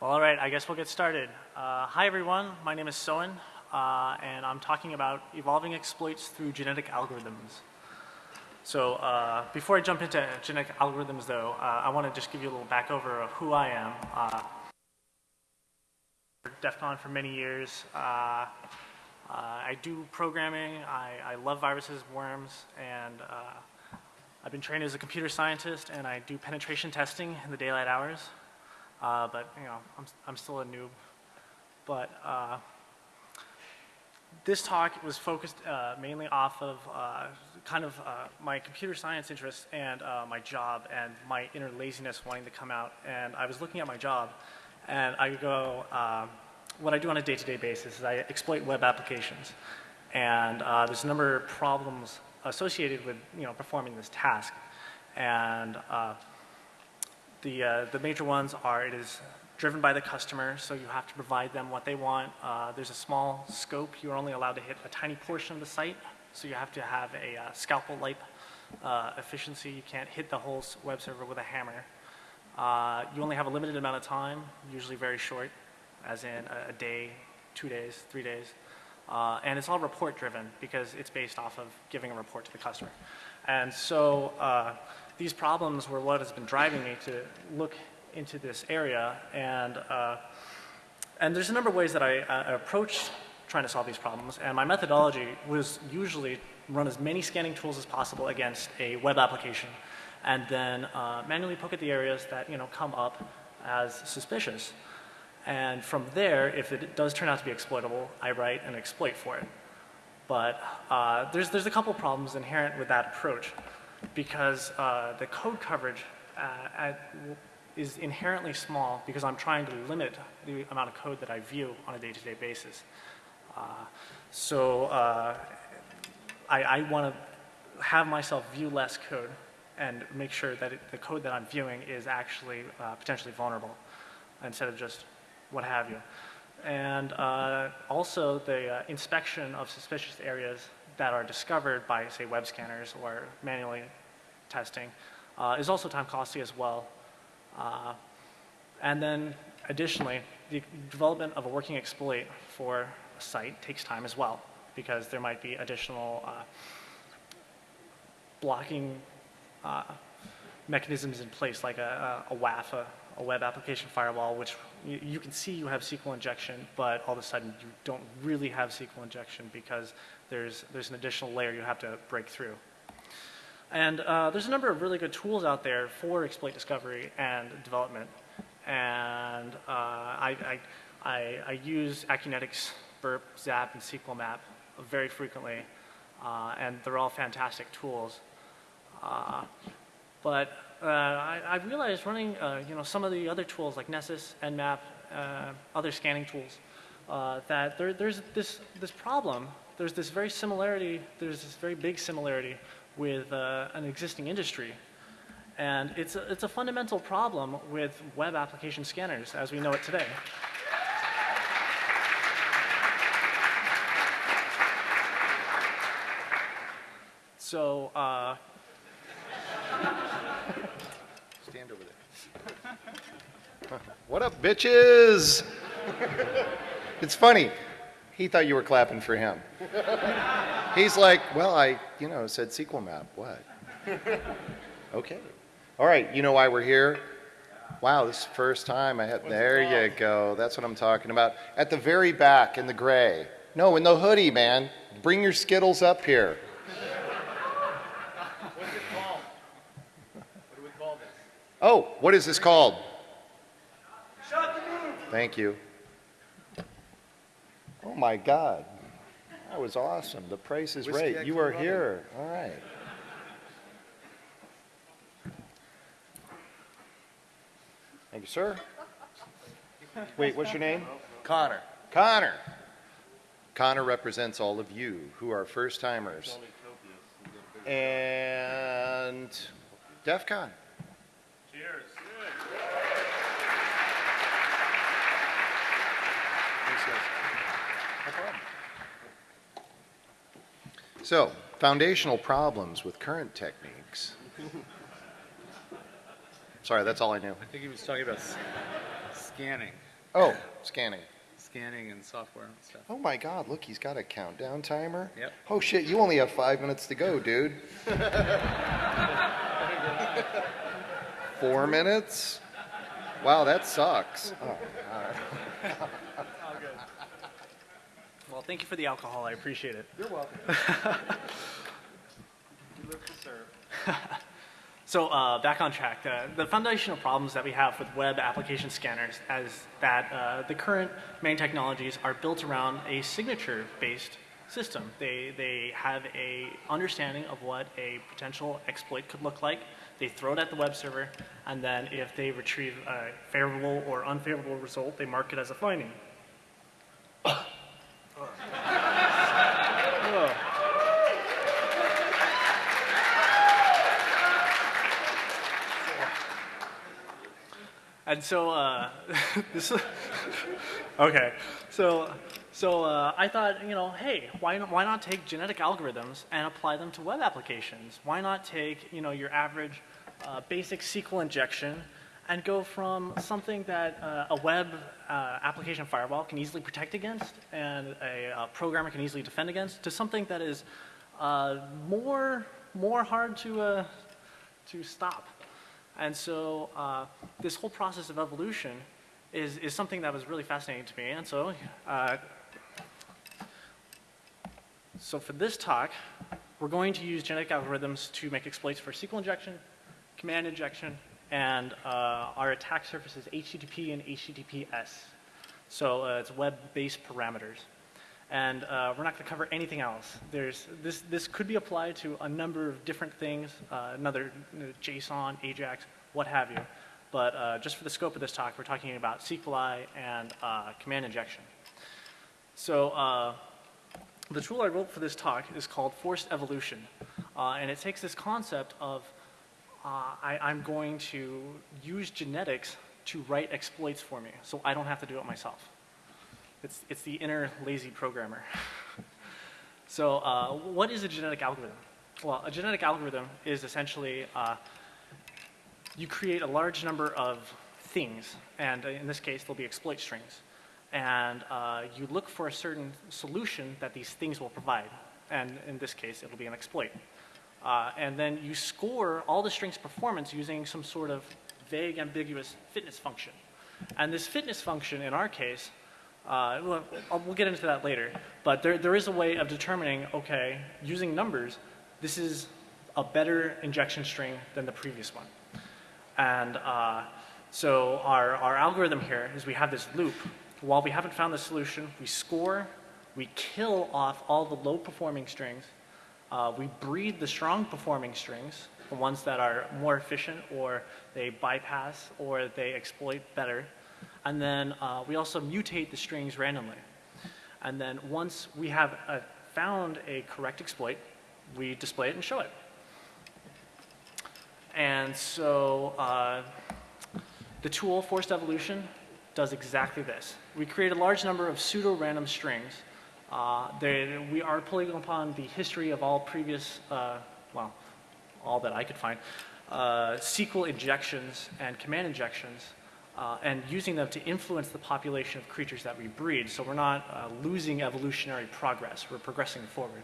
All right, I guess we'll get started. Uh, hi everyone, my name is Soen, uh, and I'm talking about evolving exploits through genetic algorithms. So uh, before I jump into genetic algorithms though, uh, I want to just give you a little back over of who I am. Uh, DEF CON for many years. Uh, I do programming, I, I, love viruses, worms, and I've been trained as a computer scientist and I do penetration testing in the daylight hours. Uh, but you know, I'm, I'm still a noob. But uh, this talk was focused uh, mainly off of uh, kind of uh, my computer science interests and uh, my job and my inner laziness wanting to come out. And I was looking at my job and I go, what I do on a day-to-day -day basis is I exploit web applications. And there's a number of problems associated with you know, performing this task. And the, uh, the major ones are it is driven by the customer, so you have to provide them what they want. Uh, there's a small scope. You're only allowed to hit a tiny portion of the site, so you have to have a uh, scalpel-like uh, efficiency. You can't hit the whole web server with a hammer. Uh, you only have a limited amount of time, usually very short, as in a, a day, two days, three days. Uh, and it's all report driven because it's based off of giving a report to the customer. And so these problems were what has been driving me to look into this area. And, uh, and there's a number of ways that I uh, approach trying to solve these problems. And my methodology was usually run as many scanning tools as possible against a web application and then uh, manually poke at the areas that you know, come up as suspicious. And from there, if it does turn out to be exploitable, I write an exploit for it. But uh, there's, there's a couple problems inherent with that approach because uh, the code coverage uh, at, is inherently small because I'm trying to limit the amount of code that I view on a day-to-day -day basis. Uh, so uh, I, I want to have myself view less code and make sure that it, the code that I'm viewing is actually uh, potentially vulnerable instead of just what have you. And uh, also the uh, inspection of suspicious areas that are discovered by, say, web scanners or manually testing uh, is also time costly as well. Uh, and then additionally, the development of a working exploit for a site takes time as well because there might be additional uh, blocking uh, mechanisms in place like a, a, WAF, a, a web application firewall, which you, you, can see you have SQL injection, but all of a sudden you don't really have SQL injection because there's, there's an additional layer you have to break through. And uh, there's a number of really good tools out there for exploit discovery and development. And uh, I, I, I, I, use Acunetics, Burp, Zap, and SQL Map very frequently. Uh, and they're all fantastic tools. Uh, but uh, I, I, realized running uh, you know, some of the other tools like Nessus, Nmap, other scanning tools, that there, there's this, this problem there's this very similarity, there's this very big similarity with uh, an existing industry. And it's a, it's a fundamental problem with web application scanners as we know it today. So, uh, stand over there. what up, bitches? it's funny. He thought you were clapping for him. He's like, well, I, you know, said SQL map. What? okay. All right, you know why we're here? Wow, this is the first time I had, there you go. That's what I'm talking about. At the very back in the gray. No, in the hoodie, man. Bring your Skittles up here. What's it called? What do we call this? Oh, what is this called? Shut the room. Thank you. Oh my God. That was awesome. The price is Whiskey right. You are here. All right. Thank you, sir. Wait, what's your name? Connor. Connor. Connor represents all of you who are first timers. And DEF CON. So, foundational problems with current techniques. Sorry, that's all I knew. I think he was talking about scanning. Oh, scanning. Scanning and software and stuff. Oh my God, look, he's got a countdown timer. Yep. Oh shit, you only have five minutes to go, dude. Four minutes? Wow, that sucks. Oh, thank you for the alcohol. I appreciate it. You're welcome. You live to serve. So uh, back on track, uh, the foundational problems that we have with web application scanners is that uh, the current main technologies are built around a signature-based system. They, they have a understanding of what a potential exploit could look like. They throw it at the web server, and then if they retrieve a favorable or unfavorable result, they mark it as a finding. And so, uh, this okay. So, so uh, I thought, you know, hey, why not, why not take genetic algorithms and apply them to web applications? Why not take, you know, your average uh, basic SQL injection and go from something that uh, a web uh, application firewall can easily protect against and a, uh programmer can easily defend against to something that is uh, more more hard to uh, to stop. And so uh, this whole process of evolution is, is something that was really fascinating to me. And so, uh, so for this talk, we're going to use genetic algorithms to make exploits for SQL injection, command injection, and uh, our attack surface is HTTP and HTTPS. So uh, it's web-based parameters. And uh, we're not going to cover anything else. There's, this, this could be applied to a number of different things, uh, another you know, JSON, AJAX, what have you. But uh, just for the scope of this talk, we're talking about SQLi and uh, command injection. So uh, the tool I wrote for this talk is called forced evolution. Uh, and it takes this concept of I, I'm going to use genetics to write exploits for me, so I don't have to do it myself. It's, it's the inner lazy programmer. so uh, what is a genetic algorithm? Well, a genetic algorithm is essentially uh, you create a large number of things, and in this case, they'll be exploit strings. And uh, you look for a certain solution that these things will provide. And in this case, it'll be an exploit. Uh, and then you score all the string's performance using some sort of vague, ambiguous fitness function. And this fitness function, in our case, uh, we'll, we'll, get into that later, but there, there is a way of determining, okay, using numbers, this is a better injection string than the previous one. And uh, so our, our algorithm here is we have this loop. While we haven't found the solution, we score, we kill off all the low performing strings, uh, we breed the strong performing strings, the ones that are more efficient or they bypass or they exploit better. And then uh, we also mutate the strings randomly. And then once we have uh, found a correct exploit, we display it and show it. And so uh, the tool, forced evolution, does exactly this. We create a large number of pseudo-random strings. Uh, they, we are pulling upon the history of all previous, uh, well, all that I could find, uh, SQL injections and command injections, uh, and using them to influence the population of creatures that we breed. So we're not uh, losing evolutionary progress, we're progressing forward.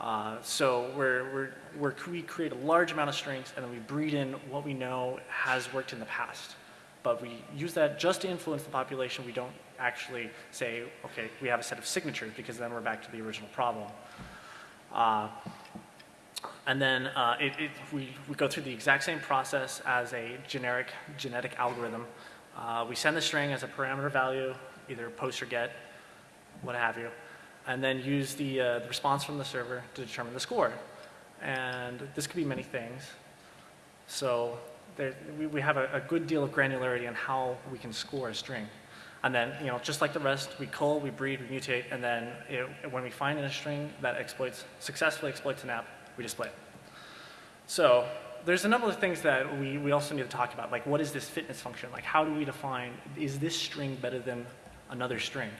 Uh, so we're, we're, we create a large amount of strings and then we breed in what we know has worked in the past. But we use that just to influence the population. We don't actually say, okay, we have a set of signatures because then we're back to the original problem. And then uh, it, it, we, we go through the exact same process as a generic genetic algorithm. Uh, we send the string as a parameter value, either post or get, what have you and then use the, uh, the response from the server to determine the score. And this could be many things. So there, we, we have a, a, good deal of granularity on how we can score a string. And then, you know, just like the rest, we cull, we breed, we mutate, and then it, when we find in a string that exploits, successfully exploits an app, we display it. So there's a number of things that we, we also need to talk about, like what is this fitness function? Like how do we define, is this string better than another string?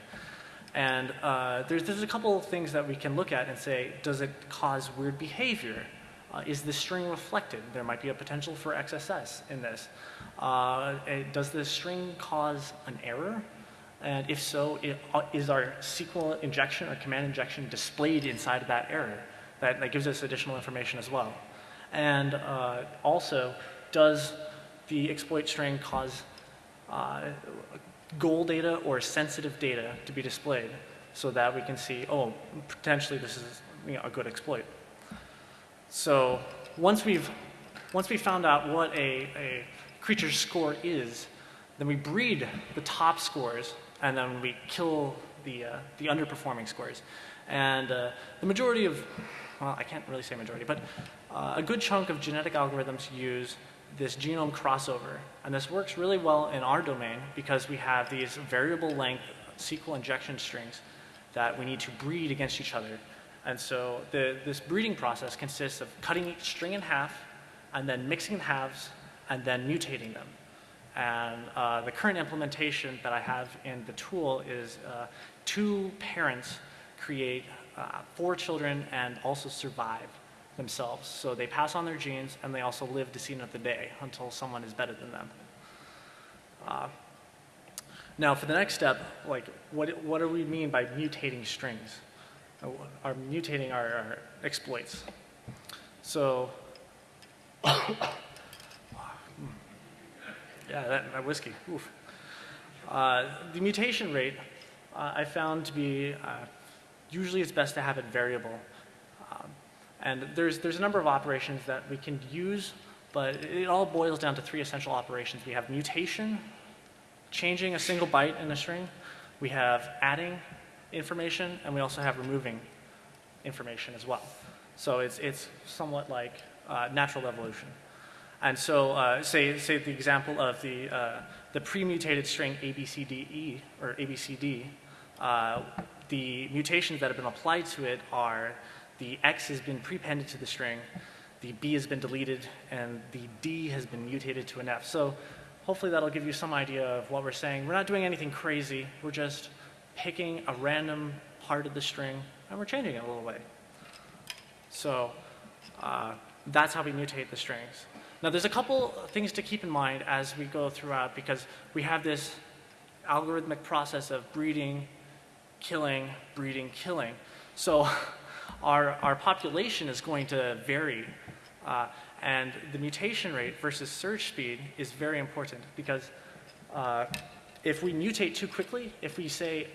And uh, there's, there's a couple of things that we can look at and say, does it cause weird behavior? Uh, is the string reflected? There might be a potential for XSS in this. Uh, does the string cause an error? And if so, uh, is our SQL injection or command injection displayed inside of that error? That, that gives us additional information as well. And uh, also, does the exploit string cause uh, goal data or sensitive data to be displayed so that we can see, oh, potentially this is you know, a good exploit. So once we've, once we found out what a, a creature's score is, then we breed the top scores and then we kill the, uh, the underperforming scores. And uh, the majority of, well, I can't really say majority, but uh, a good chunk of genetic algorithms use this genome crossover. And this works really well in our domain because we have these variable length SQL injection strings that we need to breed against each other. And so the, this breeding process consists of cutting each string in half and then mixing the halves and then mutating them. And uh, the current implementation that I have in the tool is uh, two parents create uh, four children and also survive themselves. So they pass on their genes and they also live to see another day until someone is better than them. Uh, now for the next step, like what, what do we mean by mutating strings? Uh, Are mutating our, our exploits. So Yeah, that, that whiskey. Oof. Uh, the mutation rate uh, I found to be uh, usually it's best to have it variable. Um, and there's, there's a number of operations that we can use, but it all boils down to three essential operations. We have mutation, changing a single byte in a string, we have adding information, and we also have removing information as well. So it's, it's somewhat like uh, natural evolution. And so, uh, say, say the example of the, uh, the pre-mutated string ABCDE, or ABCD, uh, the mutations that have been applied to it are the X has been prepended to the string, the B has been deleted, and the D has been mutated to an F. So hopefully that'll give you some idea of what we're saying. We're not doing anything crazy. We're just picking a random part of the string, and we're changing it a little way. So uh, that's how we mutate the strings. Now there's a couple things to keep in mind as we go throughout because we have this algorithmic process of breeding, killing, breeding, killing. So our, our population is going to vary uh, and the mutation rate versus search speed is very important because uh, if we mutate too quickly, if we say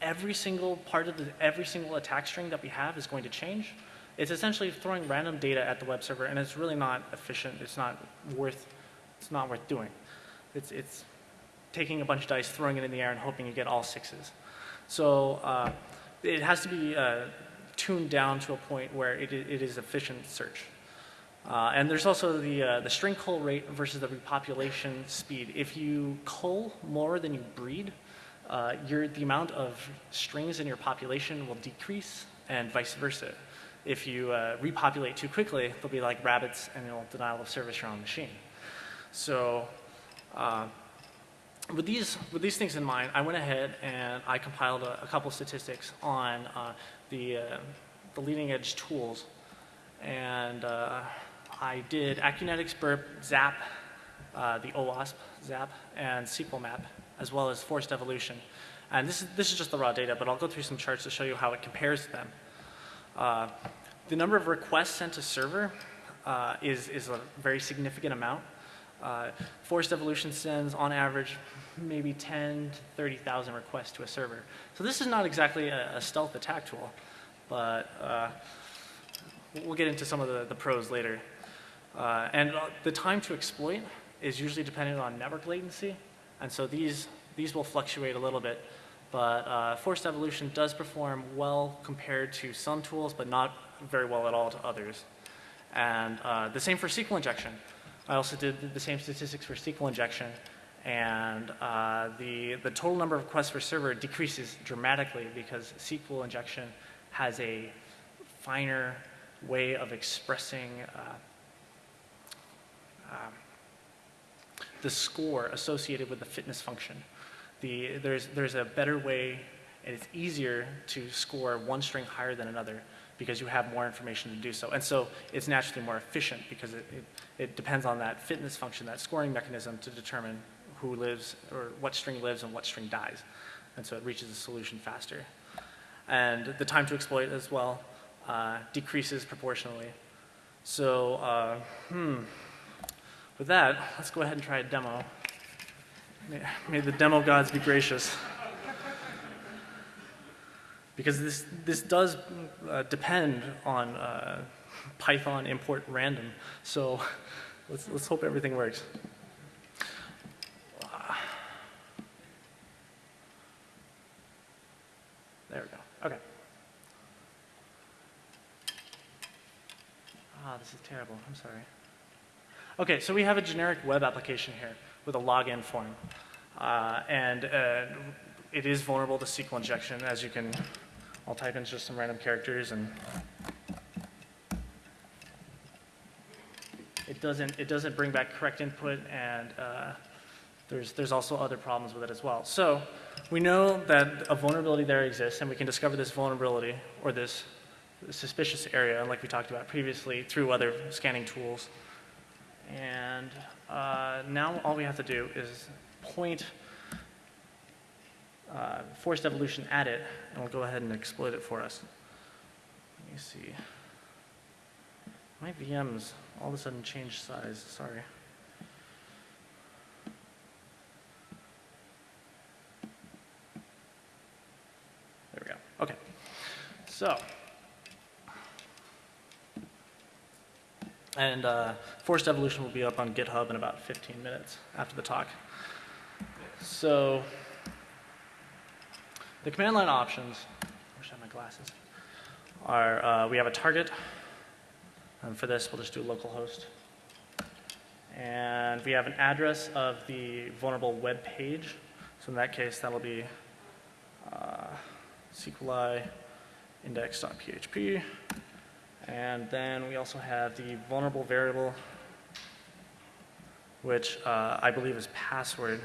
every single part of the, every single attack string that we have is going to change, it's essentially throwing random data at the web server, and it's really not efficient. It's not worth, it's not worth doing. It's, it's taking a bunch of dice, throwing it in the air, and hoping you get all sixes. So uh, it has to be uh, tuned down to a point where it, it is efficient search. Uh, and there's also the, uh, the string cull rate versus the repopulation speed. If you cull more than you breed, uh, your, the amount of strings in your population will decrease and vice versa if you uh, repopulate too quickly, they'll be like rabbits and you'll denial of service your own machine. So uh, with, these, with these things in mind, I went ahead and I compiled a, a couple statistics on uh, the, uh, the leading edge tools. And uh, I did Acunetics, Burp, Zap, uh, the OWASP, Zap, and SQL Map, as well as Forced Evolution. And this is, this is just the raw data, but I'll go through some charts to show you how it compares to them. Uh, the number of requests sent to server uh, is, is a very significant amount. Uh, Forced Evolution sends, on average, maybe 10 to 30,000 requests to a server. So this is not exactly a, a stealth attack tool, but uh, we'll get into some of the, the pros later. Uh, and the time to exploit is usually dependent on network latency, and so these, these will fluctuate a little bit. But uh, forced evolution does perform well compared to some tools, but not very well at all to others. And uh, the same for SQL injection. I also did the same statistics for SQL injection, and uh, the, the total number of requests per server decreases dramatically because SQL injection has a finer way of expressing uh, um, the score associated with the fitness function. The, there's, there's a better way, and it's easier to score one string higher than another because you have more information to do so. And so it's naturally more efficient because it, it, it depends on that fitness function, that scoring mechanism to determine who lives, or what string lives and what string dies. And so it reaches a solution faster. And the time to exploit as well uh, decreases proportionally. So, uh, hmm, with that, let's go ahead and try a demo. May, may the demo gods be gracious. Because this, this does uh, depend on uh, Python import random. So let's, let's hope everything works. There we go. Okay. Ah, this is terrible. I'm sorry. Okay, so we have a generic web application here with a login form. Uh, and uh, it is vulnerable to SQL injection, as you can, I'll type in just some random characters and it doesn't, it doesn't bring back correct input and uh, there's, there's also other problems with it as well. So we know that a vulnerability there exists and we can discover this vulnerability or this suspicious area, like we talked about previously, through other scanning tools. And uh, now all we have to do is point uh, forced evolution at it, and we'll go ahead and exploit it for us. Let me see. My VMs all of a sudden changed size, sorry. There we go, okay. So, and uh, forced evolution will be up on GitHub in about 15 minutes after the talk. So, the command line options, I wish I had my glasses, are uh, we have a target. And for this, we'll just do localhost. And we have an address of the vulnerable web page. So in that case, that'll be uh, SQLi index.php. And then we also have the vulnerable variable, which uh, I believe is password,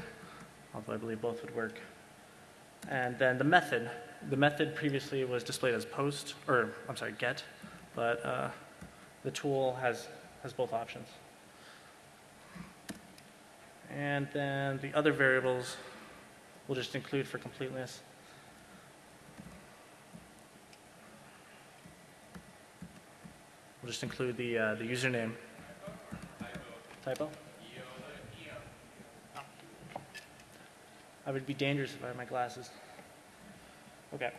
although I believe both would work. And then the method. The method previously was displayed as post, or I'm sorry, get, but uh, the tool has, has both options. And then the other variables we'll just include for completeness. We'll just include the, uh, the username. Typo? I would be dangerous if I had my glasses. Okay.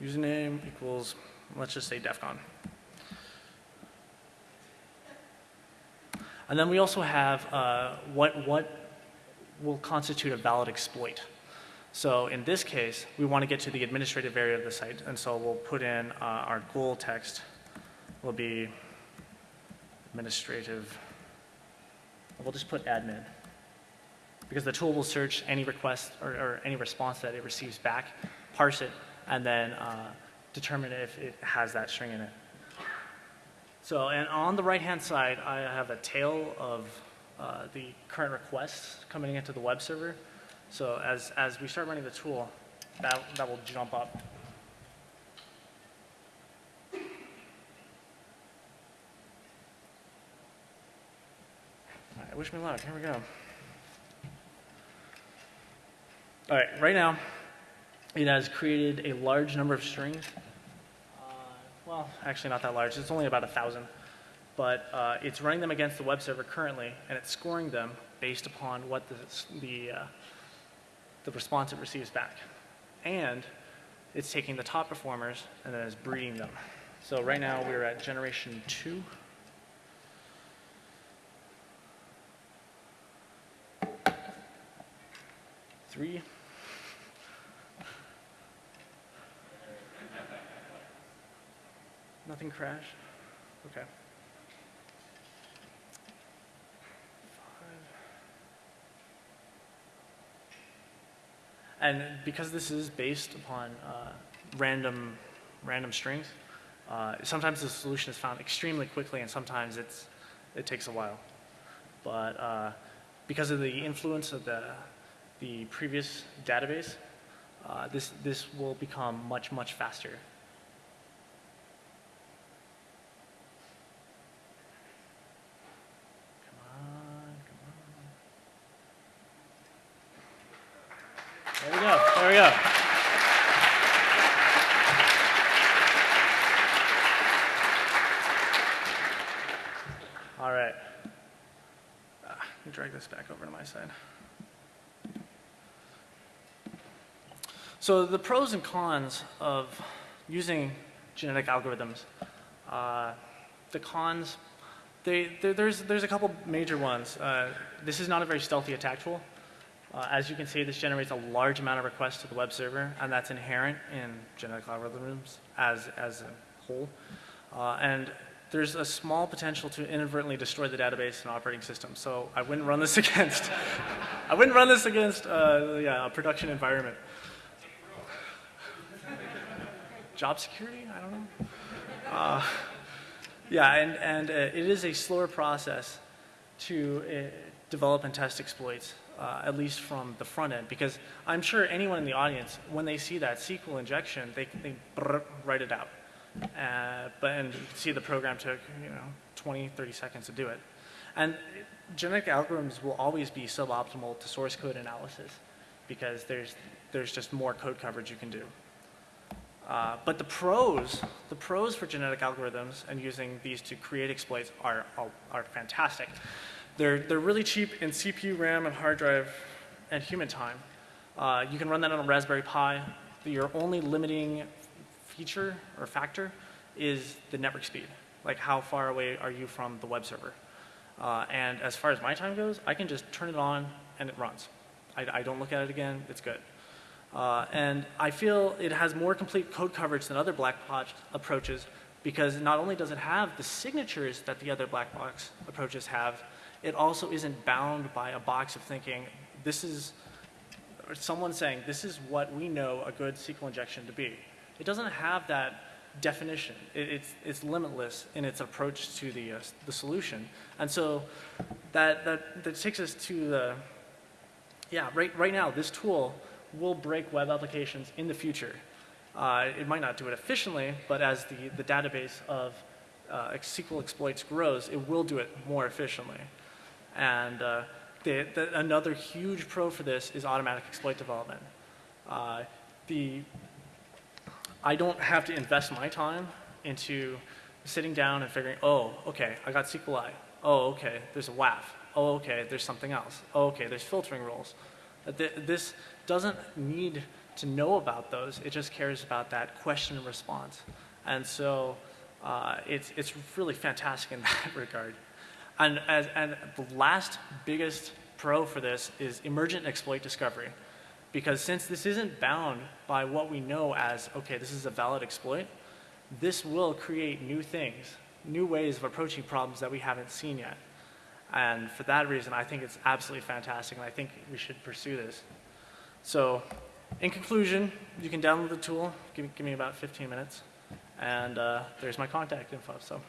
Username equals, let's just say DEF CON. And then we also have uh, what, what will constitute a valid exploit. So in this case, we want to get to the administrative area of the site, and so we'll put in uh, our goal text will be administrative. We'll just put admin because the tool will search any request or, or any response that it receives back, parse it, and then uh, determine if it has that string in it. So, and on the right-hand side, I have a tail of uh, the current requests coming into the web server. So as, as we start running the tool, that, that will jump up. Wish me luck. Here we go. All right, right now, it has created a large number of strings. Uh, well, actually not that large. It's only about a thousand. But uh, it's running them against the web server currently, and it's scoring them based upon what the, the, uh, the response it receives back. And it's taking the top performers and then it's breeding them. So right now we're at generation two. Three. Nothing crashed? Okay. And because this is based upon uh, random, random strings, uh, sometimes the solution is found extremely quickly and sometimes it's, it takes a while. But uh, because of the influence of the, the previous database, uh, this, this will become much, much faster. Come on, come on. There we go. There we go. All right. Uh, drag this back over to my side. So the pros and cons of using genetic algorithms. Uh, the cons, they, there- there's, there's a couple major ones. Uh, this is not a very stealthy attack tool. Uh, as you can see, this generates a large amount of requests to the web server, and that's inherent in genetic algorithms as, as a whole. Uh, and there's a small potential to inadvertently destroy the database and operating system. So I wouldn't run this against, I wouldn't run this against uh, yeah, a production environment. Job security? I don't know. Uh, yeah, and, and uh, it is a slower process to uh, develop and test exploits, uh, at least from the front end, because I'm sure anyone in the audience, when they see that SQL injection, they, they write it out. Uh, but and you can see the program took you know 20, 30 seconds to do it. And genetic algorithms will always be suboptimal to source code analysis because there's, there's just more code coverage you can do. Uh, but the pros, the pros for genetic algorithms and using these to create exploits are, are, are fantastic. They're, they're really cheap in CPU, RAM, and hard drive and human time. Uh, you can run that on a Raspberry Pi. Your only limiting feature or factor is the network speed. Like how far away are you from the web server? Uh, and as far as my time goes, I can just turn it on and it runs. I, I don't look at it again, it's good. Uh, and I feel it has more complete code coverage than other black box approaches because not only does it have the signatures that the other black box approaches have, it also isn't bound by a box of thinking, this is, someone saying, this is what we know a good SQL injection to be. It doesn't have that definition. It, it's, it's limitless in its approach to the, uh, the solution. And so that, that, that takes us to the, yeah, right, right now, this tool will break web applications in the future. Uh, it might not do it efficiently, but as the, the database of uh, SQL exploits grows, it will do it more efficiently. And uh, the, the, another huge pro for this is automatic exploit development. Uh, the, I don't have to invest my time into sitting down and figuring, oh, okay, I got SQLi. Oh, okay, there's a WAF. Oh, okay, there's something else. Oh, okay, there's filtering rules. Th- This doesn't need to know about those. It just cares about that question and response. And so uh, it's, it's really fantastic in that regard. And, as, and the last biggest pro for this is emergent exploit discovery. Because since this isn't bound by what we know as, okay, this is a valid exploit, this will create new things, new ways of approaching problems that we haven't seen yet. And for that reason, I think it's absolutely fantastic, and I think we should pursue this. So, in conclusion, you can download the tool. Give, give me about 15 minutes, and uh, there's my contact info. So.